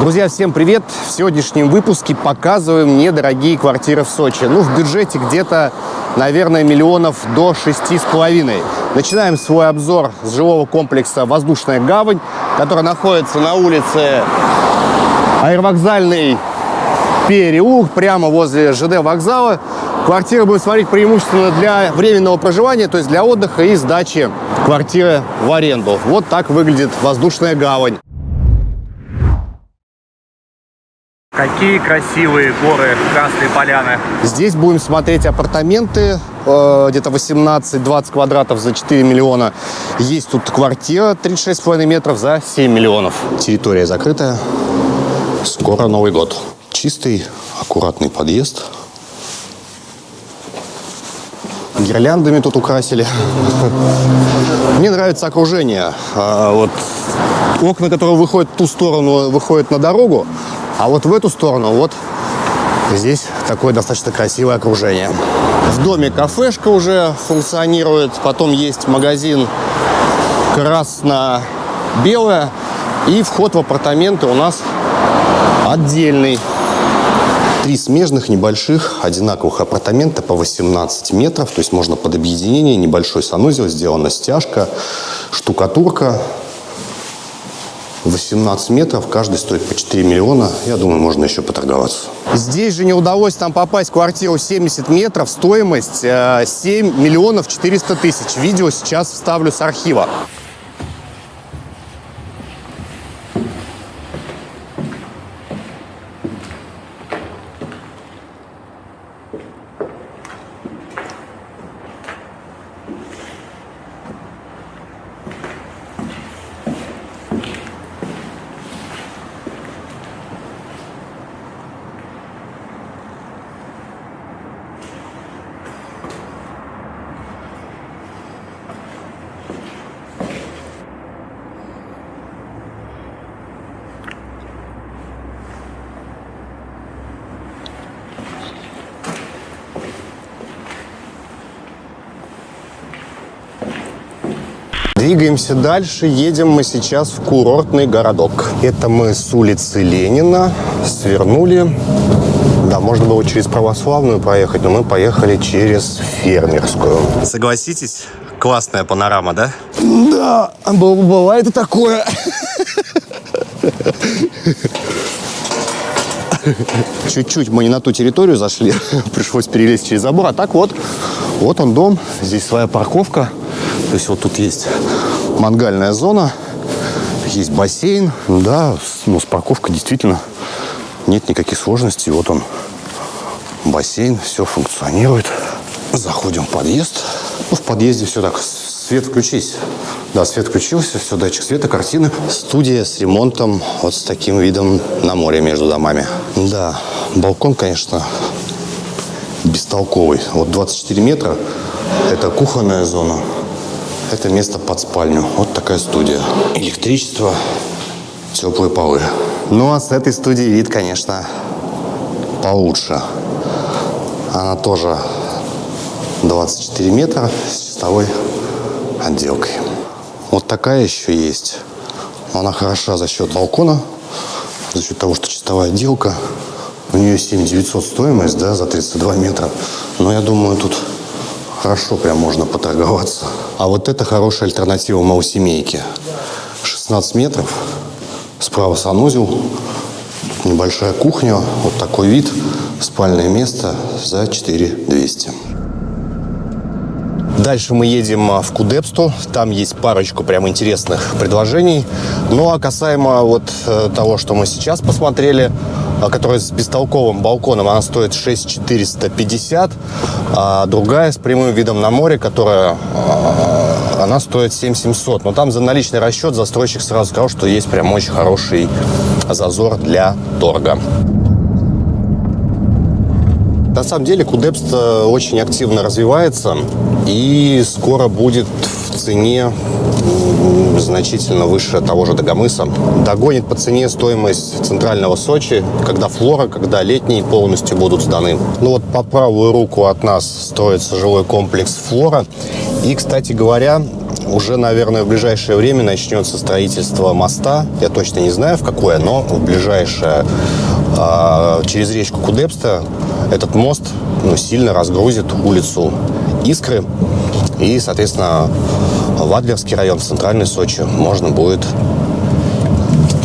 Друзья, всем привет! В сегодняшнем выпуске показываем недорогие квартиры в Сочи. Ну, в бюджете где-то, наверное, миллионов до шести с половиной. Начинаем свой обзор с жилого комплекса «Воздушная гавань», который находится на улице Аэровокзальный переулок, прямо возле ЖД вокзала. Квартиры будем смотреть преимущественно для временного проживания, то есть для отдыха и сдачи квартиры в аренду. Вот так выглядит «Воздушная гавань». Какие красивые горы Красной Поляны. Здесь будем смотреть апартаменты, э, где-то 18-20 квадратов за 4 миллиона. Есть тут квартира 36,5 метров за 7 миллионов. Территория закрытая. Скоро Новый год. Чистый, аккуратный подъезд. Гирляндами тут украсили. Мне нравится окружение. А, Вот окна, которые выходят в ту сторону, выходят на дорогу. А вот в эту сторону, вот здесь такое достаточно красивое окружение. В доме кафешка уже функционирует. Потом есть магазин красно-белое. И вход в апартаменты у нас отдельный. Три смежных, небольших, одинаковых апартамента по 18 метров. То есть можно под объединение, небольшой санузел, сделана стяжка, штукатурка. 18 метров, каждый стоит по 4 миллиона. Я думаю, можно еще поторговаться. Здесь же не удалось нам попасть в квартиру 70 метров. Стоимость э, 7 миллионов 400 тысяч. Видео сейчас вставлю с архива. Двигаемся дальше. Едем мы сейчас в курортный городок. Это мы с улицы Ленина свернули. Да, можно было через православную проехать, но мы поехали через фермерскую. Согласитесь, классная панорама, да? Да, бывает и такое. Чуть-чуть мы не на ту территорию зашли, пришлось перелезть через забор. А так вот, вот он дом, здесь своя парковка. То есть вот тут есть мангальная зона, есть бассейн. Да, ну, с парковкой действительно нет никаких сложностей. Вот он, бассейн, все функционирует. Заходим в подъезд. Ну, в подъезде все так, свет включись. Да, свет включился, все, датчик света, картины. Студия с ремонтом, вот с таким видом на море между домами. Да, балкон, конечно, бестолковый. Вот 24 метра – это кухонная зона. Это место под спальню. Вот такая студия. Электричество, теплые полы. Ну, а с этой студии вид, конечно, получше. Она тоже 24 метра с чистовой отделкой. Вот такая еще есть. Она хороша за счет балкона, за счет того, что чистовая отделка. У нее 7900 стоимость, да, за 32 метра. Но я думаю, тут хорошо прям можно поторговаться. А вот это хорошая альтернатива малосемейке. 16 метров, справа санузел, тут небольшая кухня, вот такой вид, спальное место за 4200. Дальше мы едем а, в Кудепсту. Там есть парочку прям интересных предложений. Ну а касаемо вот э, того, что мы сейчас посмотрели, а, которая с бестолковым балконом, она стоит 6450, а другая с прямым видом на море, которая а, она стоит 7700. Но там за наличный расчет застройщик сразу сказал, что есть прям очень хороший зазор для торга. На самом деле Кудепст очень активно развивается и скоро будет в цене значительно выше того же Дагомыса. Догонит по цене стоимость центрального Сочи, когда Флора, когда летние полностью будут сданы. Ну вот по правую руку от нас строится жилой комплекс Флора. И, кстати говоря, уже, наверное, в ближайшее время начнется строительство моста. Я точно не знаю, в какое, но в ближайшее э, через речку Кудепста этот мост ну, сильно разгрузит улицу Искры. И, соответственно, в Адлерский район, в центральный Сочи, можно будет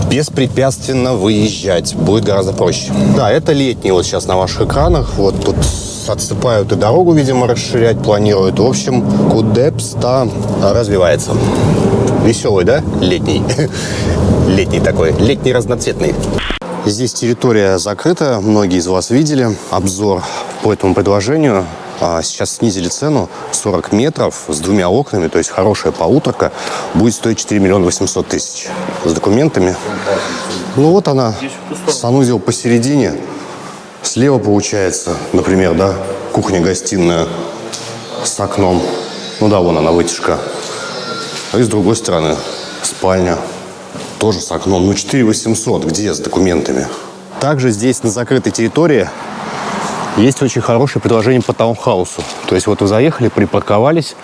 беспрепятственно выезжать. Будет гораздо проще. Да, это летний вот сейчас на ваших экранах. Вот тут отсыпают и дорогу, видимо, расширять планируют. В общем, Кудепста развивается. Веселый, да? Летний. Летний такой. Летний разноцветный. Здесь территория закрыта. Многие из вас видели обзор по этому предложению. А сейчас снизили цену 40 метров с двумя окнами, то есть хорошая полуторка, будет стоить 4 миллиона 800 тысяч. С документами. Ну вот она, санузел посередине. Слева получается, например, да, кухня-гостиная с окном. Ну да, вон она, вытяжка. А и с другой стороны спальня. Тоже с окном. Ну, 4 800. Где с документами? Также здесь, на закрытой территории, есть очень хорошее предложение по таунхаусу. То есть вот вы заехали, припарковались,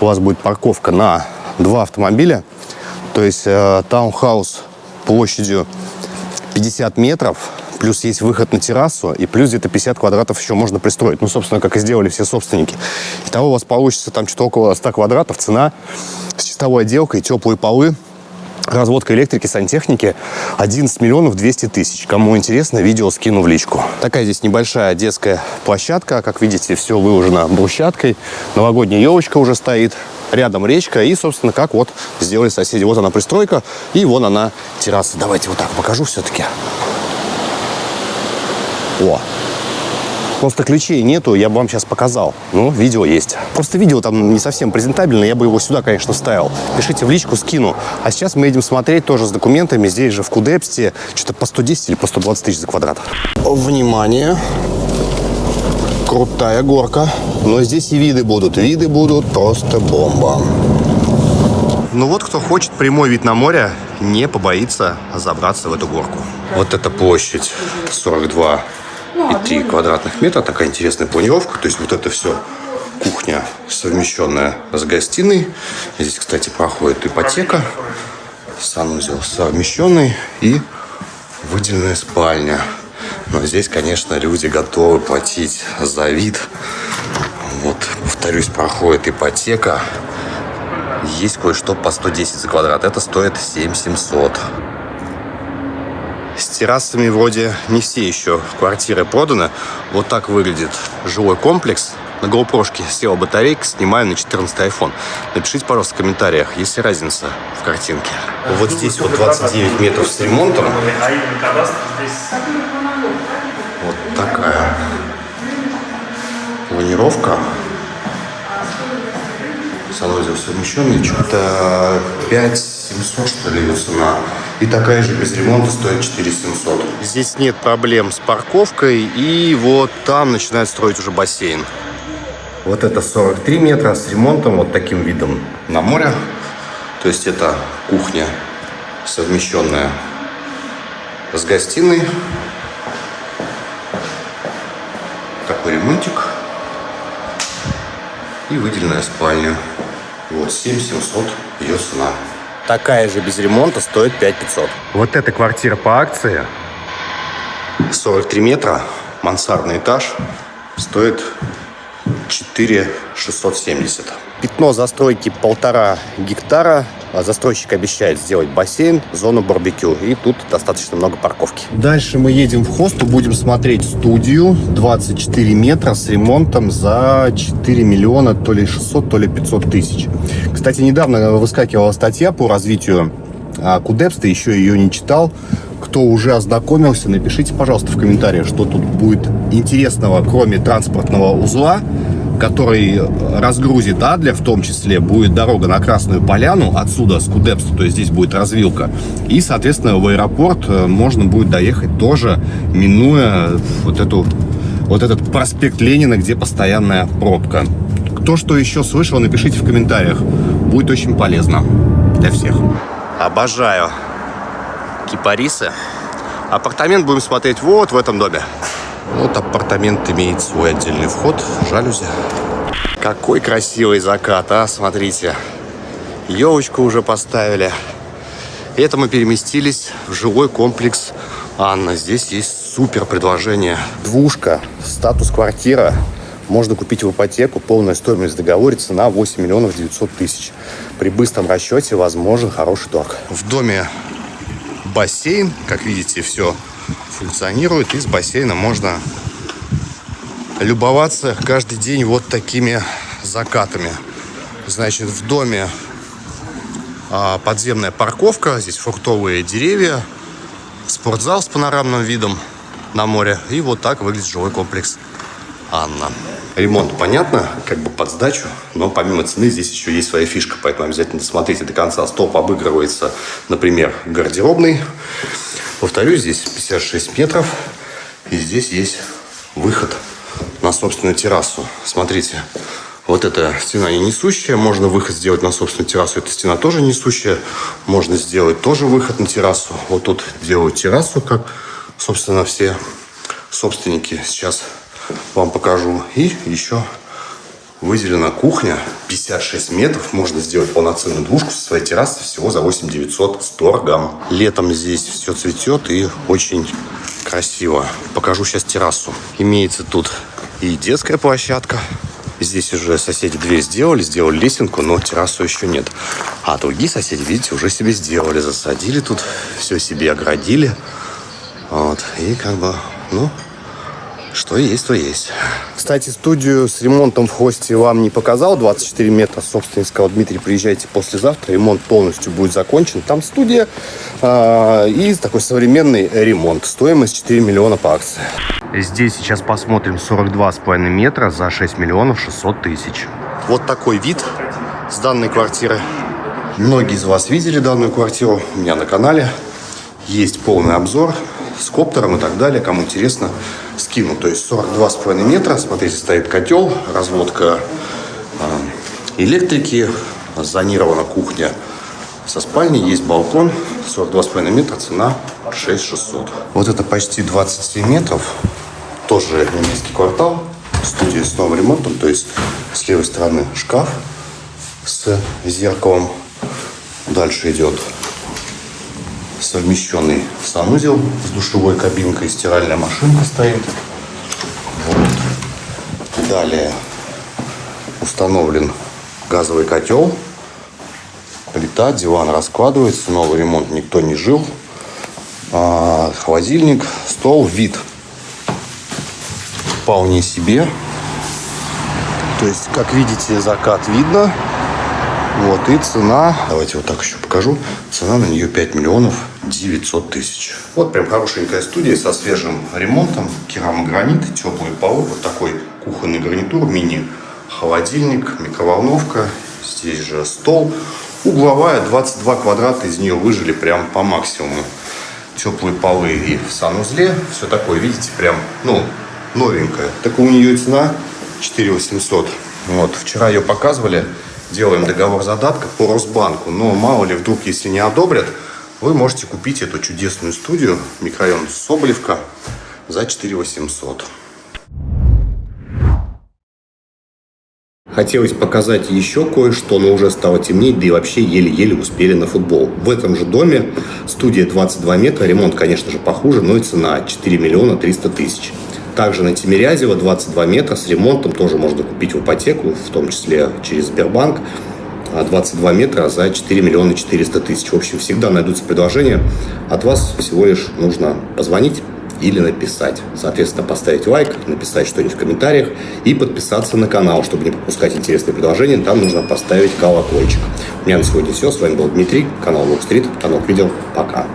у вас будет парковка на два автомобиля. То есть э, таунхаус площадью 50 метров, плюс есть выход на террасу, и плюс где-то 50 квадратов еще можно пристроить. Ну, собственно, как и сделали все собственники. Итого у вас получится там что-то около 100 квадратов, цена с чистовой отделкой, теплые полы, разводка электрики, сантехники 11 миллионов 200 тысяч. Кому интересно, видео скину в личку. Такая здесь небольшая детская площадка. Как видите, все выложено брусчаткой. Новогодняя елочка уже стоит. Рядом речка. И, собственно, как вот сделали соседи. Вот она пристройка. И вон она терраса. Давайте вот так покажу все-таки. О, Просто ключей нету, я бы вам сейчас показал. Ну, видео есть. Просто видео там не совсем презентабельное, я бы его сюда, конечно, вставил. Пишите в личку, скину. А сейчас мы едем смотреть тоже с документами. Здесь же в Кудепсте что-то по 110 или по 120 тысяч за квадрат. Внимание! Крутая горка. Но здесь и виды будут. Виды будут просто бомба. Ну вот, кто хочет прямой вид на море, не побоится забраться в эту горку. Вот эта площадь 42 и 3 квадратных метра. Такая интересная планировка. То есть вот это все кухня, совмещенная с гостиной. Здесь, кстати, проходит ипотека. Санузел совмещенный и выделенная спальня. Но здесь, конечно, люди готовы платить за вид. Вот, повторюсь, проходит ипотека. Есть кое-что по 110 за квадрат. Это стоит 7 700. С террасами вроде не все еще квартиры проданы. Вот так выглядит жилой комплекс. На GoPro села батарейка, снимаю на 14 iPhone. Напишите, пожалуйста, в комментариях, есть ли разница в картинке. Вот здесь вот 29 метров с ремонтом. Вот такая планировка. Санузел совмещенный. Что-то 5 700, что ли, цена. И такая же без ремонта стоит 4 700. Здесь нет проблем с парковкой. И вот там начинают строить уже бассейн. Вот это 43 метра с ремонтом, вот таким видом на море. То есть это кухня совмещенная с гостиной. Такой ремонтик. И выделенная спальня. Вот 7 700 ее цена. Такая же без ремонта стоит 5 500. Вот эта квартира по акции 43 метра, мансардный этаж, стоит 4 670. Пятно застройки полтора гектара. А застройщик обещает сделать бассейн, зону барбекю. И тут достаточно много парковки. Дальше мы едем в хосту, будем смотреть студию. 24 метра с ремонтом за 4 миллиона, то ли 600, то ли 500 тысяч. Кстати, недавно выскакивала статья по развитию а, Кудепста, еще ее не читал. Кто уже ознакомился, напишите, пожалуйста, в комментариях, что тут будет интересного, кроме транспортного узла который разгрузит Адлер, в том числе будет дорога на Красную Поляну, отсюда с Кудепста, то есть здесь будет развилка. И, соответственно, в аэропорт э, можно будет доехать тоже, минуя вот, эту, вот этот проспект Ленина, где постоянная пробка. Кто что еще слышал, напишите в комментариях. Будет очень полезно для всех. Обожаю кипарисы. Апартамент будем смотреть вот в этом доме. Вот апартамент имеет свой отдельный вход, жалюзи. Какой красивый закат, а, смотрите. Елочку уже поставили. Это мы переместились в жилой комплекс Анна. Здесь есть супер предложение. Двушка, статус квартира. Можно купить в ипотеку. Полная стоимость договора цена 8 миллионов 900 тысяч. При быстром расчете возможен хороший торг. В доме бассейн. Как видите, все функционирует. Из бассейна можно любоваться каждый день вот такими закатами. Значит, в доме а, подземная парковка, здесь фруктовые деревья, спортзал с панорамным видом на море. И вот так выглядит жилой комплекс Анна. Ремонт, понятно, как бы под сдачу, но помимо цены здесь еще есть своя фишка, поэтому обязательно досмотрите до конца. Столб обыгрывается, например, гардеробный. Повторюсь, здесь 56 метров, и здесь есть выход на собственную террасу. Смотрите, вот эта стена не несущая, можно выход сделать на собственную террасу. Эта стена тоже несущая, можно сделать тоже выход на террасу. Вот тут делают террасу, как, собственно, все собственники. Сейчас вам покажу. И еще выделена кухня, 56 метров. Можно сделать полноценную двушку со своей террасы всего за 8 900 с торгом. Летом здесь все цветет и очень красиво. Покажу сейчас террасу. Имеется тут и детская площадка. Здесь уже соседи дверь сделали, сделали лесенку, но террасу еще нет. А другие соседи, видите, уже себе сделали, засадили тут, все себе оградили. Вот, и как бы, ну, что есть, то есть. Кстати, студию с ремонтом в хосте вам не показал. 24 метра. Собственно, сказал Дмитрий, приезжайте послезавтра. Ремонт полностью будет закончен. Там студия э, и такой современный ремонт. Стоимость 4 миллиона по акции. Здесь сейчас посмотрим 42,5 метра за 6 миллионов 600 тысяч. Вот такой вид с данной квартиры. Многие из вас видели данную квартиру у меня на канале. Есть полный обзор с коптером и так далее. Кому интересно, скину. То есть 42,5 метра. Смотрите, стоит котел, разводка э, электрики, зонирована кухня со спальней, есть балкон, 42,5 метра, цена 6600. Вот это почти 27 метров, тоже немецкий квартал, студия с новым ремонтом, то есть с левой стороны шкаф с зеркалом, дальше идет совмещенный санузел с душевой кабинкой, стиральная машинка стоит. Вот. Далее установлен газовый котел, плита, диван раскладывается, новый ремонт никто не жил. А, холодильник, стол, вид вполне себе. То есть, как видите, закат видно. Вот, и цена, давайте вот так еще покажу, цена на нее 5 миллионов 900 тысяч. Вот прям хорошенькая студия со свежим ремонтом, керамогранит, теплые полы, вот такой кухонный гарнитур, мини-холодильник, микроволновка, здесь же стол. Угловая, 22 квадрата, из нее выжили прям по максимуму. Теплые полы и в санузле, все такое, видите, прям, ну, новенькая. Так у нее цена 4 800. Вот, вчера ее показывали, делаем договор задатка по Росбанку. Но мало ли, вдруг, если не одобрят, вы можете купить эту чудесную студию, микрорайон Соболевка, за 4 800. Хотелось показать еще кое-что, но уже стало темнеть, да и вообще еле-еле успели на футбол. В этом же доме студия 22 метра, ремонт, конечно же, похуже, но и цена 4 миллиона 300 тысяч. Также на Тимирязева 22 метра с ремонтом тоже можно купить в ипотеку, в том числе через Сбербанк. 22 метра за 4 миллиона 400 тысяч. В общем, всегда найдутся предложения. От вас всего лишь нужно позвонить или написать. Соответственно, поставить лайк, написать что-нибудь в комментариях и подписаться на канал, чтобы не пропускать интересные предложения. Там нужно поставить колокольчик. У меня на сегодня все. С вами был Дмитрий, канал Лук Стрит. Канал видео. Пока.